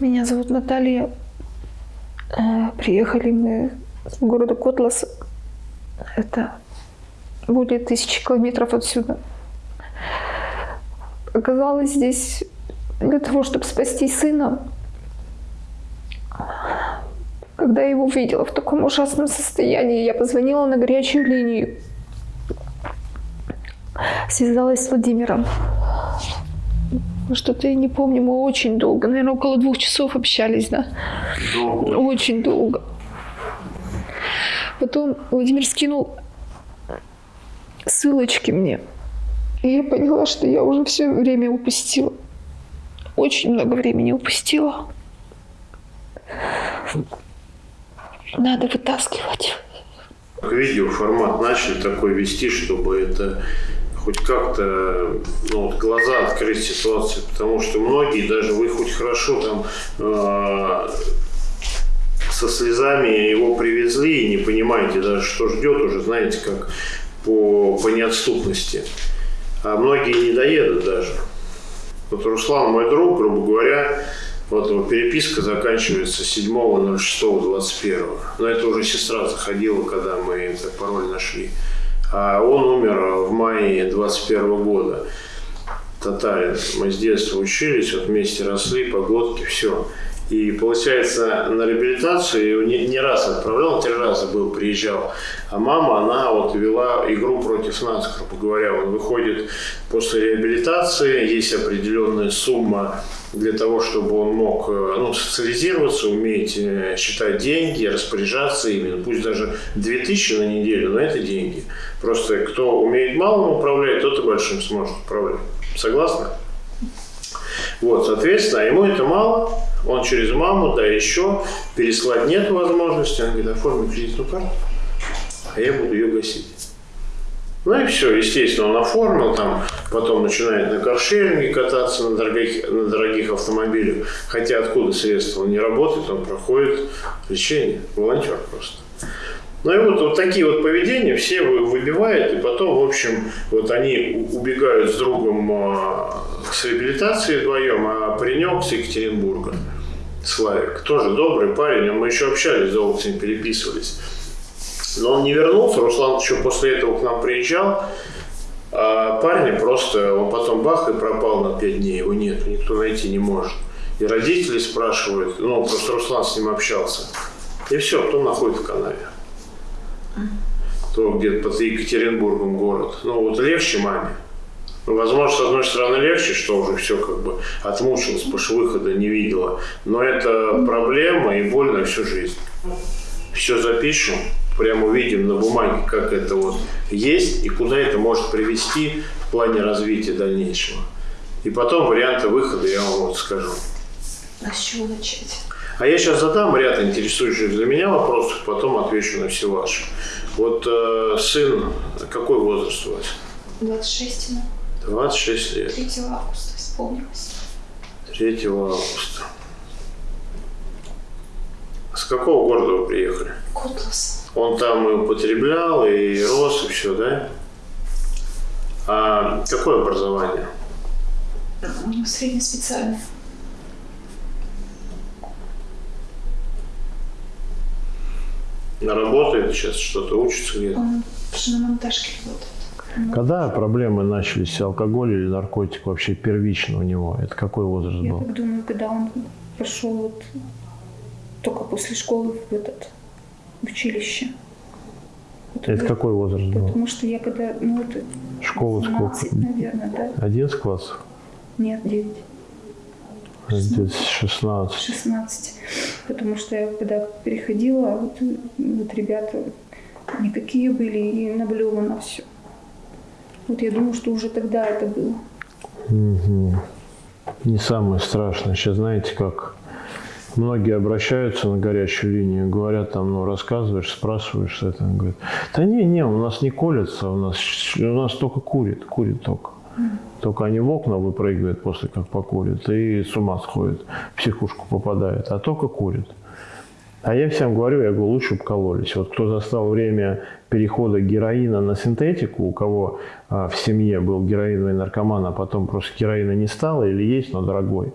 Меня зовут Наталья. Э, приехали мы с города Котлас. Это более тысячи километров отсюда. Оказалось здесь для того, чтобы спасти сына. Когда я его увидела в таком ужасном состоянии, я позвонила на горячую линию. Связалась с Владимиром. Что-то я не помню, мы очень долго, наверное, около двух часов общались, да? Долго. Очень долго. Потом Владимир скинул ссылочки мне. И я поняла, что я уже все время упустила. Очень много времени упустила. Надо вытаскивать. Видео формат начали такой вести, чтобы это хоть как-то ну, вот глаза открыть ситуации, потому что многие, даже вы хоть хорошо там э, со слезами его привезли и не понимаете даже, что ждет уже, знаете, как по, по неотступности. А многие не доедут даже. Вот Руслан, мой друг, грубо говоря, вот его переписка заканчивается 7.06.21. Но это уже сестра заходила, когда мы этот пароль нашли. А он умер в мае 21 года. Татарин. Мы с детства учились, вот вместе росли, погодки, все. И получается, на реабилитацию не, не раз отправлял, три раза был, приезжал. А мама, она вот вела игру против нас, грубо говоря. Он выходит после реабилитации, есть определенная сумма для того, чтобы он мог э, ну, социализироваться, уметь э, считать деньги, распоряжаться ими. Пусть даже 2000 на неделю, но это деньги. Просто кто умеет малым управлять, тот и большим сможет управлять. Согласны? Вот, соответственно, ему это мало, он через маму, да еще, переслать нет возможности, он говорит, оформи кредитную карту, а я буду ее гасить. Ну и все, естественно, он оформил, там, потом начинает на каршеринге кататься на дорогих, на дорогих автомобилях, хотя откуда средства, он не работает, он проходит лечение, волонтер просто. Ну и вот, вот такие вот поведения все выбивают, и потом, в общем, вот они убегают с другом э, с реабилитацией вдвоем, а паренек с Екатеринбурга, Славик, тоже добрый парень, мы еще общались, долго с ним переписывались. Но он не вернулся, Руслан еще после этого к нам приезжал, а парня просто, он потом бах и пропал на пять дней, его нет, никто найти не может. И родители спрашивают, ну, просто Руслан с ним общался. И все, кто находит в канаве то где-то под Екатеринбургом город. Ну, вот легче маме. Ну, возможно, с одной стороны легче, что уже все как бы отмучилась, потому что выхода не видела. Но это проблема и боль на всю жизнь. Все запишем, прямо увидим на бумаге, как это вот есть и куда это может привести в плане развития дальнейшего. И потом варианты выхода я вам вот скажу. А с чего начать? А я сейчас задам ряд интересующих для меня вопросов, потом отвечу на все ваши. Вот э, сын, какой возраст у вас? 26 ему. 26 лет. 3 августа исполнилось. 3 августа. С какого города вы приехали? Котлас. Он там и употреблял, и рос, и все, да? А какое образование? У него среднеспециальное. Работает сейчас, что-то учится где-то? Он в шиномонтажке работает. Когда проблемы начались, алкоголь или наркотик вообще первично у него? Это какой возраст Я был? так думаю, когда он пошел вот только после школы в этот в училище. Вот Это какой возраст был? Потому что я когда, ну это Школа сколько? 17, наверное, да? 11 класс? Нет, 9, Где-то 16. 16. Потому что я когда переходила, вот, вот ребята никакие были и наблевано все. Вот я думаю, что уже тогда это было. Мгм. Не самое страшное. Сейчас знаете, как многие обращаются на горячую линию, говорят там, ну, рассказываешь, спрашиваешь, что это. Он говорит, да не, не, у нас не колется, у нас, у нас только курит, курит только. Только они в окна выпрыгивают после как покурят и с ума сходят, в психушку попадают, а только курят. А я всем говорю, я говорю, лучше бы кололись. Вот кто застал время перехода героина на синтетику, у кого а, в семье был героиновый наркоман, а потом просто героина не стало или есть, но дорогой,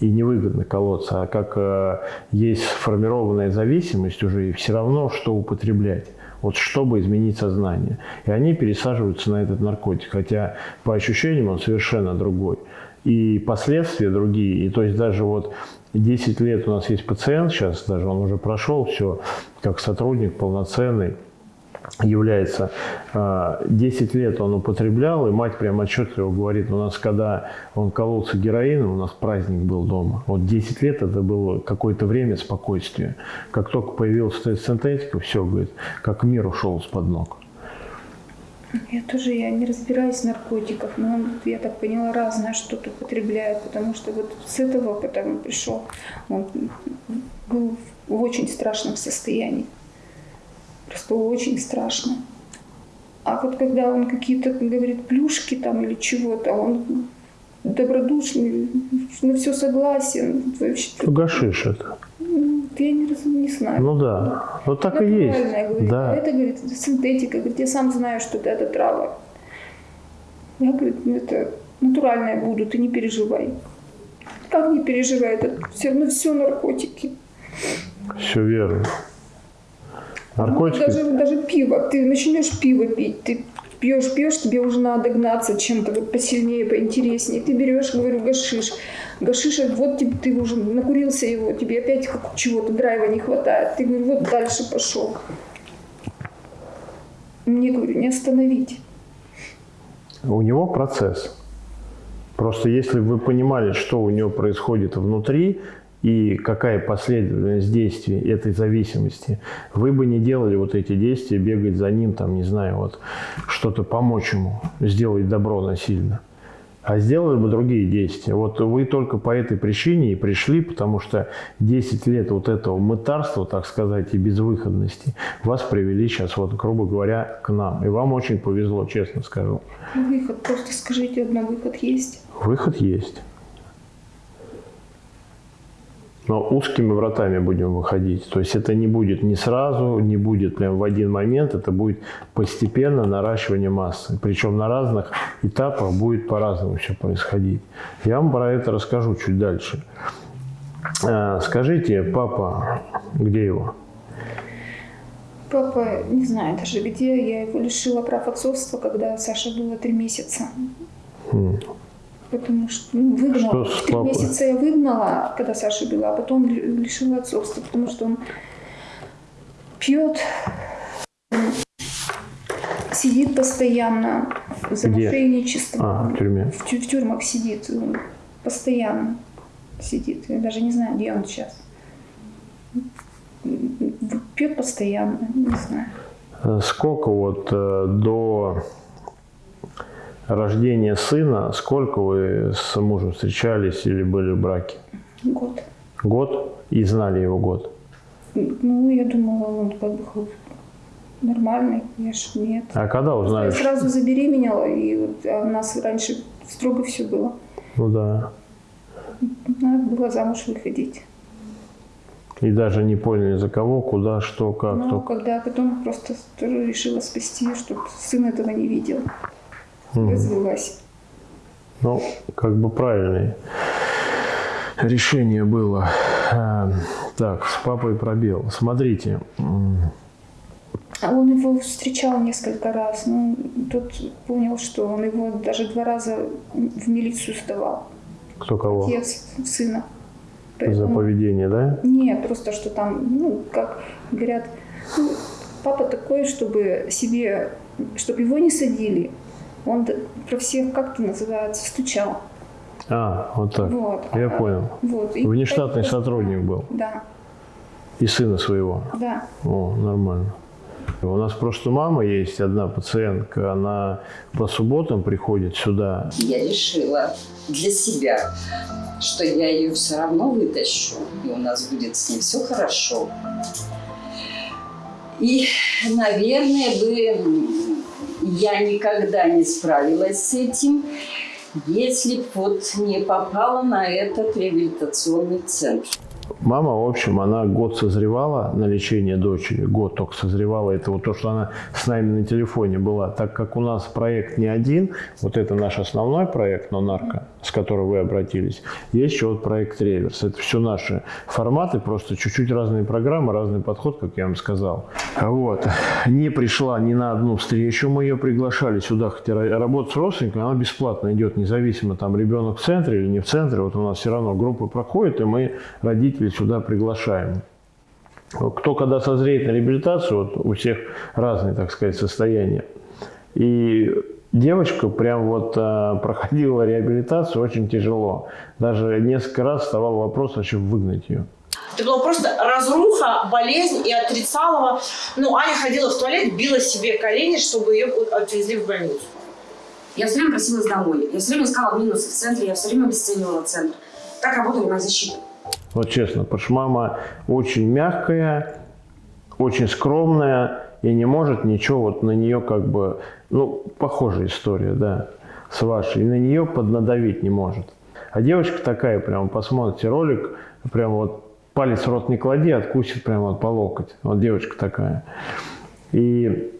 и невыгодно колоться, а как э, есть сформированная зависимость уже, и все равно, что употреблять. Вот чтобы изменить сознание. И они пересаживаются на этот наркотик, хотя по ощущениям он совершенно другой. И последствия другие. И то есть даже вот 10 лет у нас есть пациент, сейчас даже он уже прошел все, как сотрудник полноценный, является 10 а, лет он употреблял, и мать прям отчетливо говорит, у нас когда он кололся героином, у нас праздник был дома. Вот 10 лет это было какое-то время спокойствия. Как только появилась синтетика, все, говорит, как мир ушел с-под ног. Я тоже я не разбираюсь в наркотиках, но он, я так поняла, разное что-то употребляет, потому что вот с этого потом пришел, он был в очень страшном состоянии. Просто очень страшно. А вот когда он какие-то, говорит, плюшки там или чего-то, он добродушный, на все согласен. Вообще, Гашиш это. Я не, не знаю. Ну да, вот так и есть. Говорит. Да. А это, говорит, синтетика. Говорит, я сам знаю, что это, это трава. Я, говорит, ну, это натуральное буду, ты не переживай. Как не переживай, это все равно все наркотики. Все верно. Наркотики? Ну, даже, даже пиво. Ты начнешь пиво пить, ты пьешь, пьешь, тебе уже надо гнаться чем-то вот посильнее, поинтереснее. Ты берешь, говорю, гашиш. Гашиш, вот тебе, ты уже накурился его, тебе опять чего-то драйва не хватает. Ты, говорю, вот дальше пошел. Мне, говорю, не остановить. У него процесс. Просто если бы вы понимали, что у него происходит внутри, и какая последовательность действий этой зависимости, вы бы не делали вот эти действия, бегать за ним, там, не знаю, вот что-то помочь ему, сделать добро насильно. А сделали бы другие действия. Вот вы только по этой причине и пришли, потому что 10 лет вот этого мытарства, так сказать, и безвыходности вас привели сейчас, вот, грубо говоря, к нам. И вам очень повезло, честно скажу. Выход, просто скажите одно, выход есть? Выход есть. Но узкими вратами будем выходить. То есть это не будет не сразу, не будет прям в один момент, это будет постепенно наращивание массы. Причем на разных этапах будет по-разному все происходить. Я вам про это расскажу чуть дальше. А, скажите, папа, где его? Папа, не знаю даже где, я его лишила прав отцовства, когда Саша было три месяца. Потому что ну, выгнала. Что Три месяца я выгнала, когда Саша была, а потом лишила отцовства, потому что он пьет, сидит постоянно за Где? мошенничество. А, в тюрьме. В, тю в тюрьмах сидит, постоянно сидит. Я даже не знаю, где он сейчас. Пьет постоянно, не знаю. Сколько вот э, до рождения сына, сколько вы с мужем встречались или были в браке? Год. Год? И знали его год? Ну, я думала, он как бы нормальный, я ж нет. А когда узнали? Я сразу забеременела, и вот, а у нас раньше строго все было. Ну да. Надо было замуж выходить. И даже не поняли, за кого, куда, что, как. Ну, только. когда потом просто решила спасти, чтобы сын этого не видел. Развелась. Ну, как бы правильное решение было. А, так, с папой пробел. Смотрите. А он его встречал несколько раз. Ну, тот понял, что он его даже два раза в милицию сдавал. Кто кого? Отец сына. Поэтому... За поведение, да? Нет, просто что там, ну, как говорят, ну, папа такой, чтобы себе, чтобы его не садили, он про всех, как это называется, стучал. А, вот так. Вот. Я понял. Вот. И Внештатный сотрудник был? Да. И сына своего? Да. О, нормально. У нас просто мама есть, одна пациентка, она по субботам приходит сюда. Я решила для себя, что я ее все равно вытащу, и у нас будет с ней все хорошо. И, наверное, бы я никогда не справилась с этим, если бы вот не попала на этот реабилитационный центр. Мама, в общем, она год созревала на лечение дочери, год только созревала. Это вот то, что она с нами на телефоне была. Так как у нас проект не один, вот это наш основной проект, но нарко, с которым вы обратились, есть еще вот проект Реверс. Это все наши форматы, просто чуть-чуть разные программы, разный подход, как я вам сказал. Вот. Не пришла ни на одну встречу, мы ее приглашали сюда, хотя работать с родственниками, она бесплатно идет, независимо, там ребенок в центре или не в центре, вот у нас все равно группы проходят, и мы родителей сюда приглашаем. Кто когда созреет на реабилитацию, вот у всех разные, так сказать, состояния. И девочка прям вот а, проходила реабилитацию очень тяжело. Даже несколько раз вставал вопрос вообще выгнать ее. Это была просто разруха, болезнь и отрицалова. Ну, Аня ходила в туалет, била себе колени, чтобы ее отвезли в больницу. Я все время просилась домой. Я все время искала минусы в центре, я все время обесценивала центр. Так работала моя защита. Вот честно, потому что мама очень мягкая, очень скромная и не может ничего вот на нее как бы, ну, похожая история, да, с вашей, и на нее поднадавить не может. А девочка такая, прям посмотрите ролик, прям вот палец в рот не клади, откусит прямо вот по локоть. Вот девочка такая. И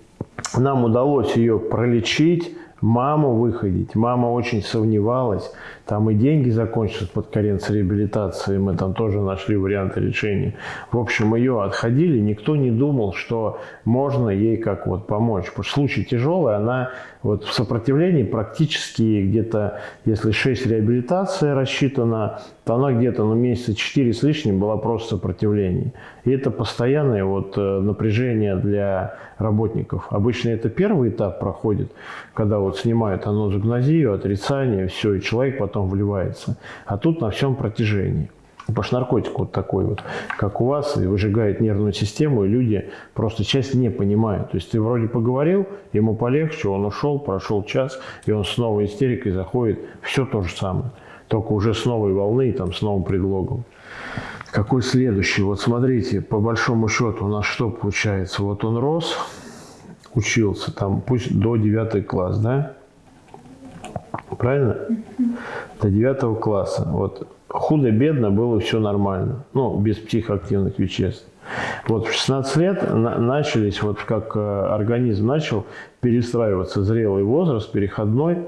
нам удалось ее пролечить, маму выходить. Мама очень сомневалась. Там и деньги закончатся под конец реабилитации. Мы там тоже нашли варианты решения. В общем, ее отходили. Никто не думал, что можно ей как вот помочь. Потому что случай тяжелый, она вот в сопротивлении практически где-то, если 6 реабилитация рассчитана, то она где-то ну, месяца 4 с лишним была просто сопротивление. И это постоянное вот э, напряжение для работников. Обычно это первый этап проходит, когда вот снимают анозогнозию, отрицание, все, и человек потом вливается. А тут на всем протяжении. Потому что наркотик вот такой вот, как у вас, и выжигает нервную систему, и люди просто часть не понимают. То есть ты вроде поговорил, ему полегче, он ушел, прошел час, и он с новой истерикой заходит. Все то же самое, только уже с новой волны и там с новым предлогом. Какой следующий? Вот смотрите, по большому счету у нас что получается? Вот он рос, учился там, пусть до 9 класс, да? Правильно? До 9 класса. Вот худо-бедно было все нормально. Ну, без психоактивных веществ. Вот в 16 лет на начались, вот как э, организм начал перестраиваться, зрелый возраст, переходной,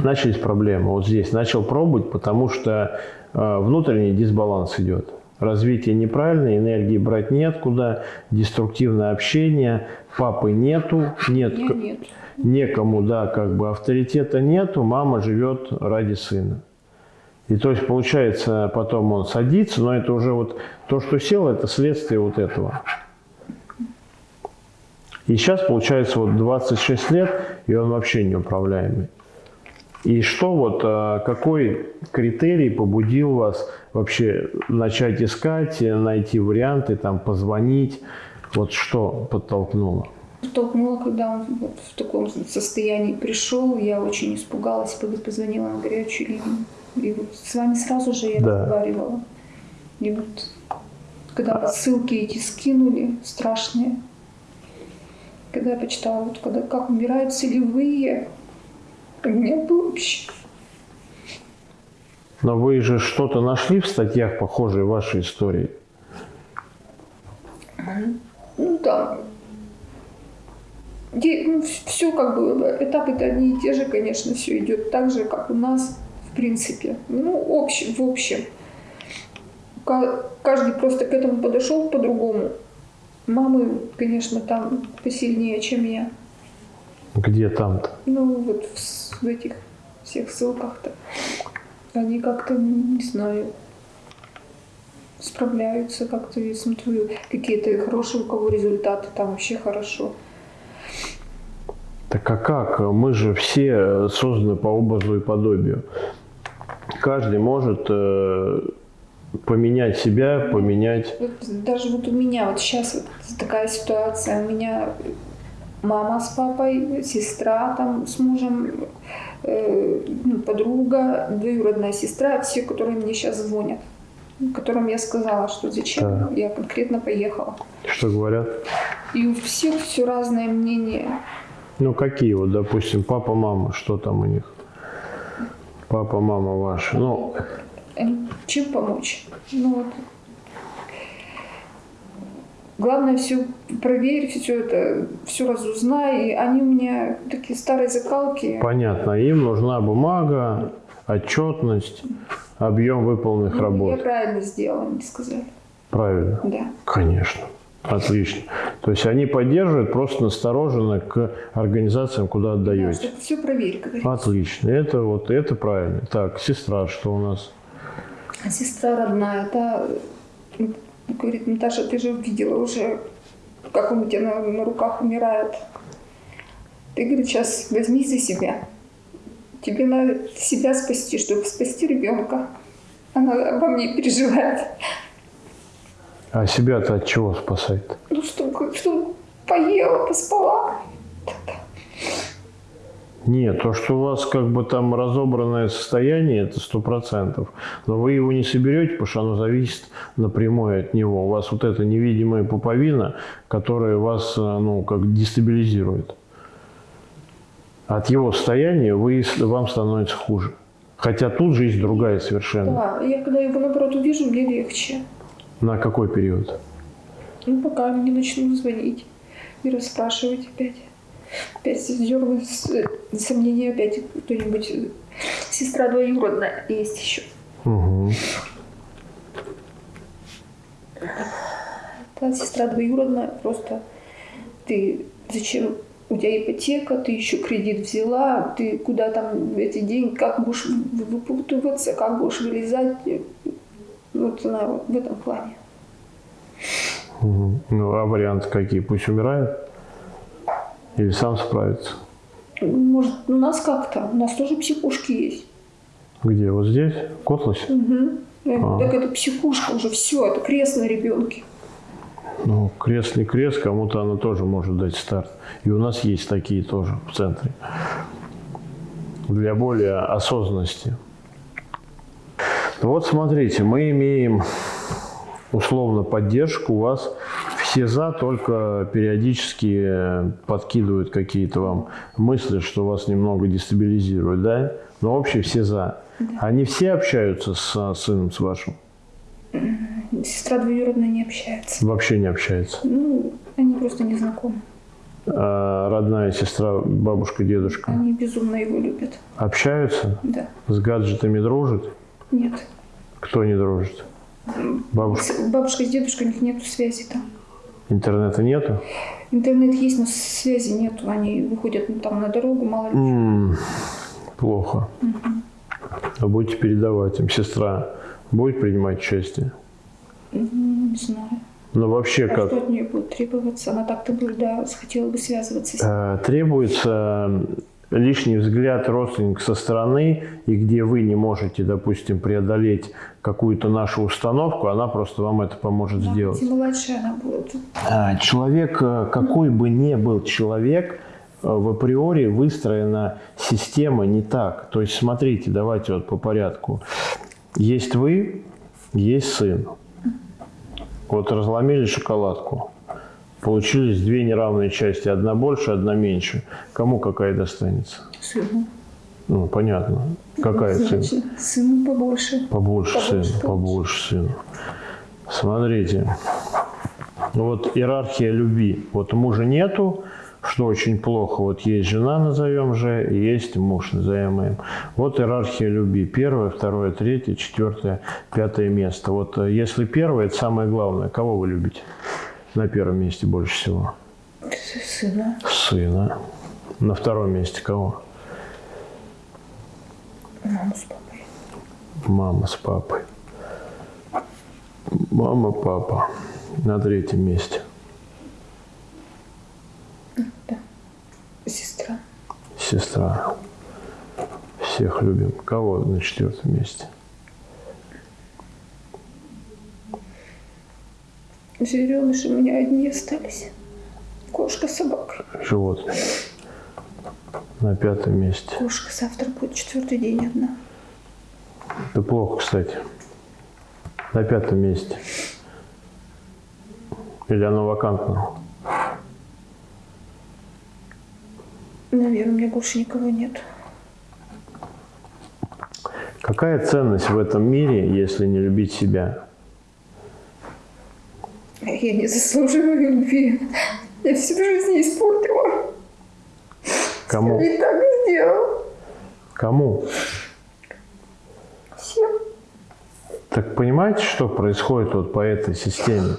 начались проблемы. Вот здесь начал пробовать, потому что э, внутренний дисбаланс идет. Развитие неправильное, энергии брать нет куда, деструктивное общение, папы нету, нет, нет. некому, да, как бы авторитета нету, мама живет ради сына. И то есть получается, потом он садится, но это уже вот то, что сел, это следствие вот этого. И сейчас получается вот 26 лет, и он вообще неуправляемый. И что вот, а, какой критерий побудил вас вообще начать искать, найти варианты, там, позвонить? Вот что подтолкнуло? Подтолкнуло, когда он вот в таком состоянии пришел, я очень испугалась, позвонила на горячую линию. И вот с вами сразу же я да. разговаривала. И вот когда ссылки эти скинули, страшные, когда я почитала, вот когда как умирают целевые, вообще... Но вы же что-то нашли в статьях, похожие вашей истории? Ну да. Ну, все как бы, этапы-то одни и те же, конечно, все идет так же, как у нас в принципе. Ну, общем, в общем. Каждый просто к этому подошел по-другому. Мамы, конечно, там посильнее, чем я. Где там-то? Ну, вот в, в этих всех ссылках-то. Они как-то, не знаю, справляются как-то, я смотрю, какие-то хорошие у кого результаты, там вообще хорошо. Так а как? Мы же все созданы по образу и подобию каждый может э, поменять себя, поменять... Даже вот у меня вот сейчас вот такая ситуация. У меня мама с папой, сестра там с мужем, э, ну, подруга, двоюродная сестра, все, которые мне сейчас звонят которым я сказала, что зачем да. я конкретно поехала. Что говорят? И у всех все разное мнение. Ну какие вот, допустим, папа, мама, что там у них? Папа, мама ваши. Ну, Они- чем помочь? Ну вот. Главное все проверь, все это, все разузнай. И они у меня такие старые закалки. Понятно, им нужна бумага, отчетность, объем выполненных Ну, Я работ. правильно сделала, они сказали. Правильно. Да. Конечно. Отлично. То есть они поддерживают просто настороженно к организациям, куда Да, отдаете. чтобы все проверь, говорит. Отлично. Это вот это правильно. Так, сестра, что у нас? Сестра родная, м, говорит, Наташа, ты же видела уже, как он у тебя на, на руках умирает. Ты, говорит, сейчас возьми за себя. Тебе надо себя спасти, чтобы спасти ребенка. Она обо мне переживает. А себя-то от чего спасает? Ну, чтобы, чтобы поела, поспала. Нет, то, что у вас как бы там разобранное состояние, это сто процентов. Но вы его не соберете, потому что оно зависит напрямую от него. У вас вот эта невидимая пуповина, которая вас, э, ну, как дестабилизирует. От его состояния вы, вам становится хуже. Хотя тут жизнь другая совершенно. Да, я когда его, наоборот, увижу, мне легче. На какой период? Ну, пока не начну звонить и расспрашивать опять. Опять дергаю сомнения, опять кто-нибудь. э, Сестра двоюродная есть еще. Угу. Та сестра двоюродная, просто ты зачем у тебя ипотека, ты еще кредит взяла, ты куда там эти деньги, как будешь вы- выпутываться, как будешь вылезать. Вот она вот в этом плане. Ну, а варианты какие? Пусть умирает? Или сам справится? Может, у нас как-то, у нас тоже психушки есть. Где? Вот здесь? В Котласе? Мгм. А. Так это психушка уже, все, это крест на ребенке. Ну, крест не крест, кому-то она тоже может дать старт. И у нас есть такие тоже в центре. Для более осознанности. Вот смотрите, мы имеем условно поддержку у вас. Все за, только периодически э, подкидывают какие-то вам мысли, что вас немного дестабилизирует, да? Но вообще все за. Они все общаются с а, сыном, с вашим? Сестра двоюродная не общается. Вообще не общаются. Ну, они просто не знакомы. А родная сестра, бабушка, дедушка Они безумно его любят. общаются? Да. С гаджетами дружат? Нет. Кто не дружит? Бабушка. Бабушка с дедушкой, у них нету связи там. Интернета нету? Интернет есть, но связи нету. Они выходят ну, там на дорогу, мало ли. М, плохо. А будете передавать им. Сестра будет принимать участие? Ну, не знаю. Ну, вообще А как? что от нее будет требоваться? Она так-то бы, да, хотела бы связываться с ним. Э, Требуется лишний взгляд родственника со стороны, и где вы не можете, допустим, преодолеть какую-то нашу установку, она просто вам это поможет Да, сделать. хоть и младшая она будет. А, Человек, э, какой бы ни был человек, э, в априори выстроена система не так. То есть, смотрите, давайте вот по порядку. Есть вы, есть сын. Вот разломили шоколадку. Получились две неравные части. Одна больше, одна меньше. Кому какая достанется? Сыну. Ну, понятно. Какая сын? Значит, сыну побольше. Побольше Побольше, сына, побольше. сына. Смотрите, вот иерархия любви. Вот мужа нету, что очень плохо. Вот есть жена, назовем же, и есть муж, назовем им. Вот иерархия любви. Первое, второе, третье, четвертое, пятое место. Вот э, если первое, это самое главное. Кого вы любите на первом месте больше всего? Сына. Сына. На втором месте кого? Маму с папой. Мама с папой. Мама, папа. На третьем месте. Сестра. Сестра. Всех любим. Кого на четвертом месте? Звереныши у меня одни остались. Кошка с собакой. Животные. На пятом месте. Кошка завтра будет четвертый день одна. Это плохо, кстати. На пятом месте. Или оно вакантно? Наверное, у меня больше никого нет. Какая ценность в этом мире, если не любить себя? Я не заслуживаю любви. Я всю жизнь испортила. Кому? И так сделал. Кому? Всем. Так понимаете, что происходит вот по этой системе?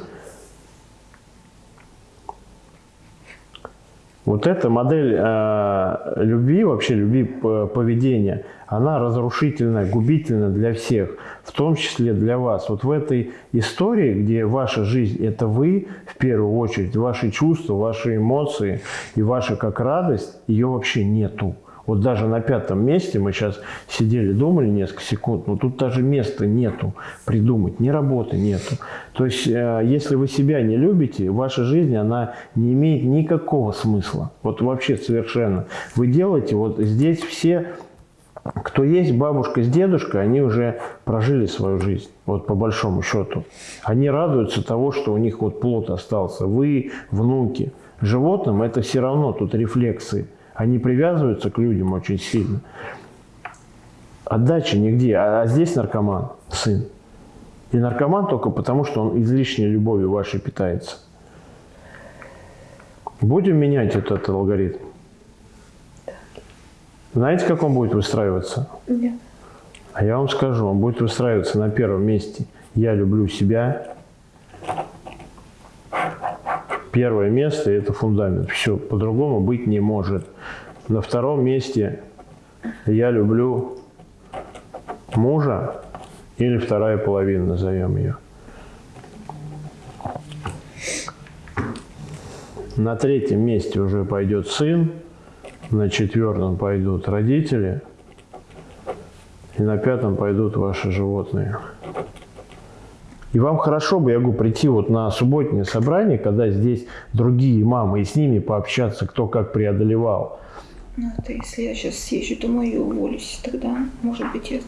Вот эта модель э, любви, вообще любви поведения, она разрушительная, губительна для всех, в том числе для вас. Вот в этой истории, где ваша жизнь – это вы, в первую очередь, ваши чувства, ваши эмоции и ваша как радость, ее вообще нету. Вот даже на пятом месте мы сейчас сидели, думали несколько секунд, но тут даже места нету придумать, ни работы нету. То есть, э, если вы себя не любите, ваша жизнь, она не имеет никакого смысла. Вот вообще совершенно. Вы делаете, вот здесь все, кто есть бабушка с дедушкой, они уже прожили свою жизнь, вот по большому счету. Они радуются того, что у них вот плод остался. Вы, внуки. Животным это все равно тут рефлексы. Они привязываются к людям очень сильно. Отдачи нигде. А, а здесь наркоман, сын. И наркоман только потому, что он излишней любовью вашей питается. Будем менять вот этот алгоритм. Знаете, как он будет выстраиваться? Нет. А я вам скажу, он будет выстраиваться на первом месте. Я люблю себя. Первое место – это фундамент. Все, по-другому быть не может. На втором месте я люблю мужа или вторая половина, назовем ее. На третьем месте уже пойдет сын, на четвертом пойдут родители, и на пятом пойдут ваши животные. И вам хорошо бы, я говорю, прийти вот на субботнее собрание, когда здесь другие мамы, и с ними пообщаться, кто как преодолевал. Ну, это если я сейчас съезжу домой и уволюсь, тогда, может быть, я...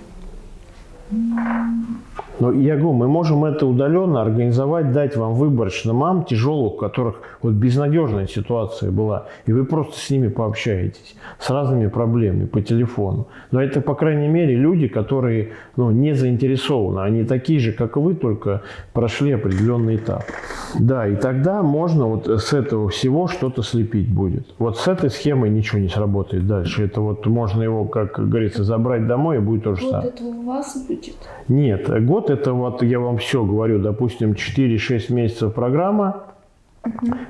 Но я говорю, мы можем это удаленно организовать, дать вам выборочно мам тяжелых, у которых вот безнадежная ситуация была, и вы просто с ними пообщаетесь с разными проблемами по телефону. Но это, по крайней мере, люди, которые ну, не заинтересованы. Они такие же, как и вы, только прошли определенный этап. Да, и тогда можно вот с этого всего что-то слепить будет. Вот с этой схемой ничего не сработает дальше. Это вот можно его, как говорится, забрать домой, и будет то же Вот самое. это у вас будет. Нет, год это вот я вам все говорю, допустим, 4-6 месяцев программа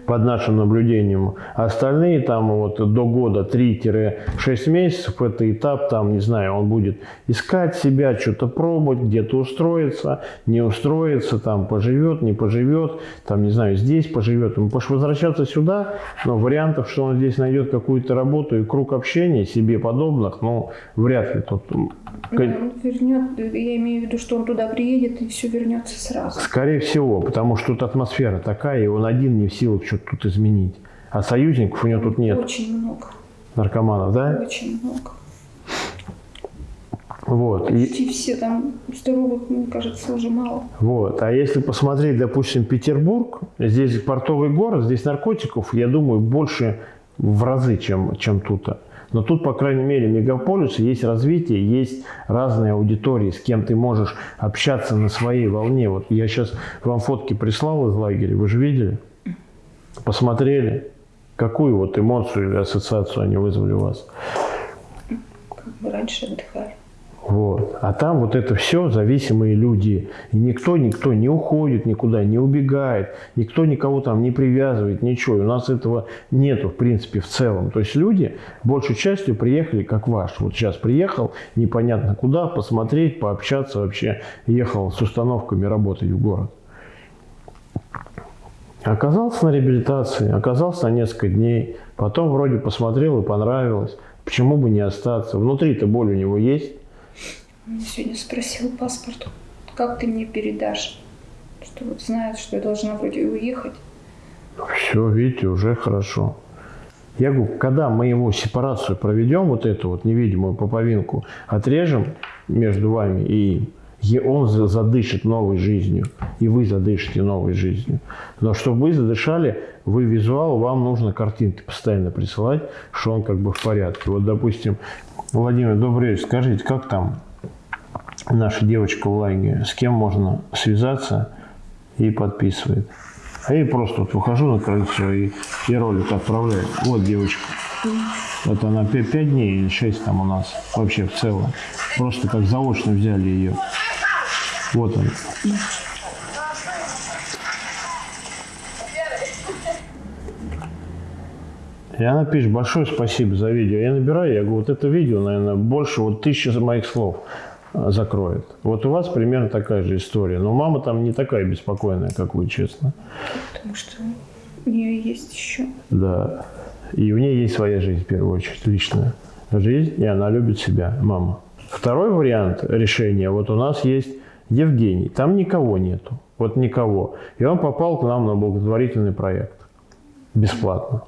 под нашим наблюдением. Остальные там вот до года 3-6 месяцев это этап, там, не знаю, он будет искать себя, что-то пробовать, где-то устроиться, не устроиться, там поживет, не поживет, там, не знаю, здесь поживет. Ему потому что возвращаться сюда, но вариантов, что он здесь найдет какую-то работу и круг общения себе подобных, ну, вряд ли тут Ну, он вернет, я имею в виду, что он туда приедет и все вернется сразу. Скорее всего, потому что тут атмосфера такая, и он один не в силах что-то тут изменить. А союзников у него тут нет, Очень много. наркоманов, да? Очень много. Вот. И, Почти все там здоровых, мне кажется, уже мало. вот. А если посмотреть, допустим, Петербург, здесь портовый город, здесь наркотиков, я думаю, больше в разы, чем, чем тут. Но тут, по крайней мере, мегаполис, есть развитие, есть разные аудитории, с кем ты можешь общаться на своей волне. Вот я сейчас вам фотки прислал из лагеря, вы же видели? Посмотрели? Какую вот эмоцию или ассоциацию они вызвали у вас? Как бы раньше отдыхали. Вот. А там вот это все зависимые люди. И никто, никто не уходит никуда, не убегает, никто никого там не привязывает, ничего. И у нас этого нету, в принципе, в целом. То есть люди большей частью приехали, как ваш. Вот сейчас приехал, непонятно куда, посмотреть, пообщаться вообще. Ехал с установками работать в город. Оказался на реабилитации, оказался на несколько дней. Потом вроде посмотрел и понравилось. Почему бы не остаться? Внутри-то боль у него есть. Он сегодня спросил паспорт, как ты мне передашь? Что вот знает, что я должна вроде уехать. Все, видите, уже хорошо. Я говорю, когда мы ему сепарацию проведем, вот эту вот невидимую поповинку, отрежем между вами и им, он за- задышит новой жизнью, и вы задышите новой жизнью. Но чтобы вы задышали, вы визуал, вам нужно картинки постоянно присылать, что он как бы в порядке. Вот, допустим, Владимир, добрый вечер, скажите, как там наша девочка в лагере, с кем можно связаться, и подписывает. А я просто вот выхожу на крыльцо и, и ролик отправляю. Вот девочка. Вот она 5, дней или 6 там у нас вообще в целом. Просто как заочно взяли ее. Вот она. И она пишет, большое спасибо за видео. Я набираю, я говорю, вот это видео, наверное, больше вот тысячи моих слов а, закроет. Вот у вас примерно такая же история. Но мама там не такая беспокойная, как вы, честно. Потому что у нее есть еще. Да. И у нее есть своя жизнь, в первую очередь, личная жизнь, и она любит себя, мама. Второй вариант решения, вот у нас есть Евгений, там никого нету, вот никого. И он попал к нам на благотворительный проект, бесплатно.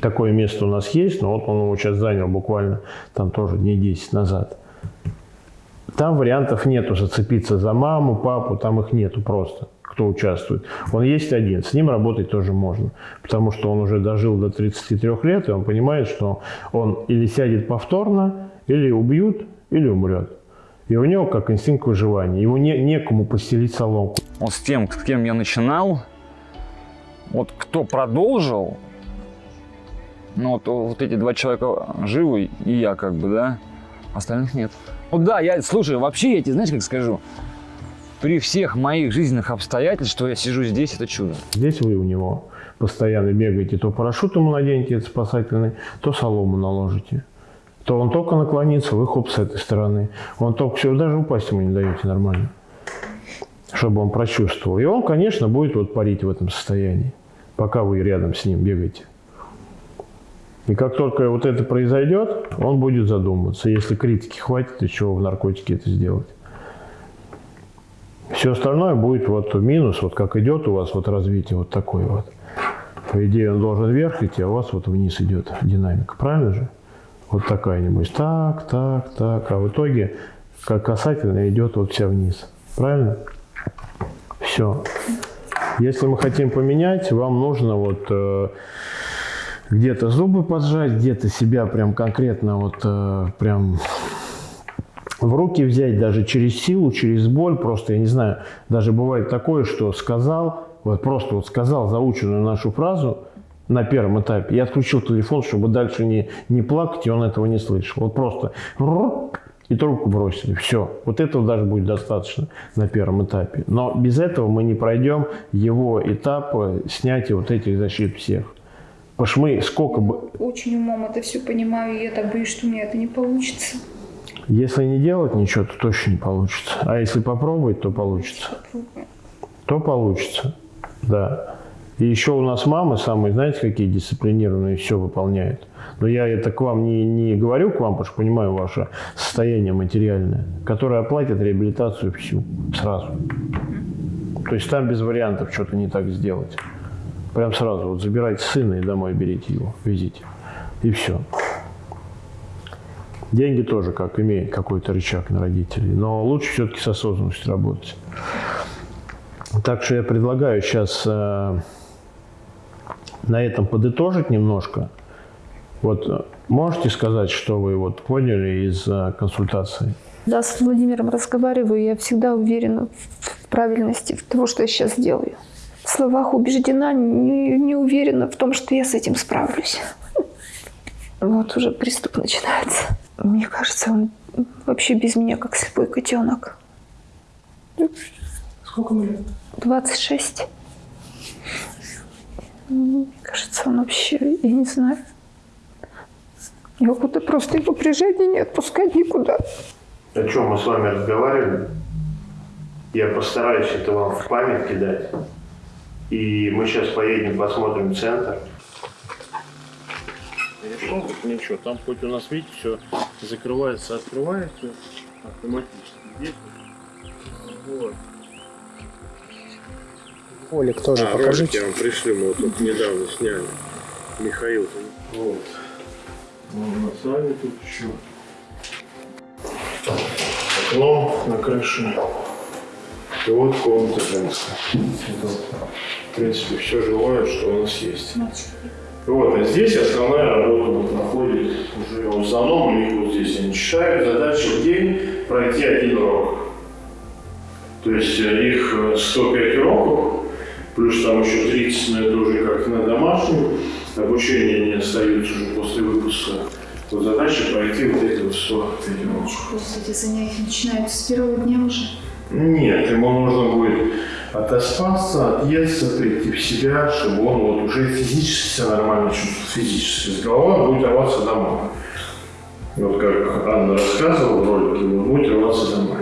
Такое место у нас есть, но вот он его сейчас занял буквально там тоже дней 10 назад. Там вариантов нету зацепиться за маму, папу, там их нету просто, кто участвует. Он есть один, с ним работать тоже можно, потому что он уже дожил до 33 лет, и он понимает, что он или сядет повторно, или убьют, или умрет. И у него как инстинкт выживания, его не, некому постелить соломку. Вот с тем, с кем я начинал, вот кто продолжил, ну вот, вот эти два человека живы, и я как бы, да, остальных нет. Ну да, я, слушай, вообще я тебе, знаешь, как скажу, при всех моих жизненных обстоятельствах, что я сижу здесь, это чудо. Здесь вы у него постоянно бегаете, то парашют ему наденете, это спасательный, то солому наложите. То он только наклонится, вы хоп с этой стороны. Он только все, даже упасть ему не даете нормально, чтобы он прочувствовал. И он, конечно, будет вот парить в этом состоянии, пока вы рядом с ним бегаете. И как только вот это произойдет, он будет задумываться, если критики хватит, еще в наркотике это сделать. Все остальное будет вот минус, вот как идет у вас вот развитие вот такое вот. По идее он должен вверх идти, а у вас вот вниз идет динамика, правильно же? Вот такая нибудь, так, так, так, а в итоге как касательно идет вот вся вниз, правильно? Все. Если мы хотим поменять, вам нужно вот э, где-то зубы поджать, где-то себя прям конкретно вот э, прям в руки взять даже через силу, через боль, просто, я не знаю, даже бывает такое, что сказал, вот просто вот сказал заученную нашу фразу на первом этапе, я отключил телефон, чтобы дальше не, не плакать, и он этого не слышал. Вот просто и трубку бросили. Все. Вот этого даже будет достаточно на первом этапе. Но без этого мы не пройдем его этап снятия вот этих защит всех. Потому что мы сколько бы... Очень умом это все понимаю, и я так боюсь, что у меня это не получится. Если не делать ничего, то точно не получится. А если попробовать, то получится. Попробуем. То получится, да. И еще у нас мамы самые, знаете, какие дисциплинированные, все выполняют. Но я это к вам не, не говорю, к вам, потому что понимаю ваше состояние материальное, которое оплатит реабилитацию всю сразу. То есть там без вариантов что-то не так сделать. Прям сразу вот забирайте сына и домой берите его, везите. И все. Деньги тоже как имеют какой-то рычаг на родителей, но лучше все-таки с осознанностью работать. Так что я предлагаю сейчас э, на этом подытожить немножко. Вот э, можете сказать, что вы вот поняли из э, консультации? Да, с Владимиром разговариваю, я всегда уверена в правильности того, что я сейчас делаю. В словах убеждена, не, не уверена в том, что я с этим справлюсь. Вот уже приступ начинается. Мне кажется, он вообще без меня как слепой котенок. Сколько ему лет? 26. Мне кажется, он вообще, я не знаю. Я куда просто его прижать и не отпускать никуда. О чем мы с вами разговаривали? Я постараюсь это вам в память кидать. И мы сейчас поедем, посмотрим центр. Ну, ничего, там хоть у нас, видите, все закрывается, открывается автоматически. Здесь вот. Олег тоже а, покажите. ролик я вам пришлю, мы вот тут недавно сняли. Михаил. Вот. Ну, с вами тут еще. Окно на крыше. И вот комната женская. В принципе, все жилое, что у нас есть. Вот, а здесь основная работа вот проходит уже в основном у них вот здесь они читают задача в день пройти один урок. То есть э, их э, 105 уроков, плюс там еще 30, но это уже как на домашнем, обучение не остаются уже после выпуска. Вот задача пройти вот эти вот 105 уроков. Просто эти занятия начинаются с первого дня уже. Нет, ему нужно будет отоспаться, отъесться, прийти в себя, чтобы он вот уже физически себя нормально чувствовал, физически. С головой будет рваться домой. Вот как Анна рассказывала в ролике, он будет рваться домой.